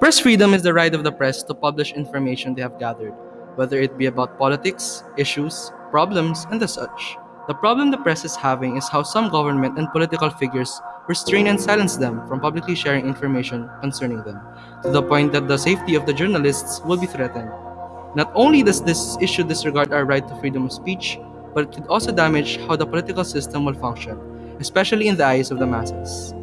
Press freedom is the right of the press to publish information they have gathered, whether it be about politics, issues, problems, and the such. The problem the press is having is how some government and political figures restrain and silence them from publicly sharing information concerning them, to the point that the safety of the journalists will be threatened. Not only does this issue disregard our right to freedom of speech, but it could also damage how the political system will function, especially in the eyes of the masses.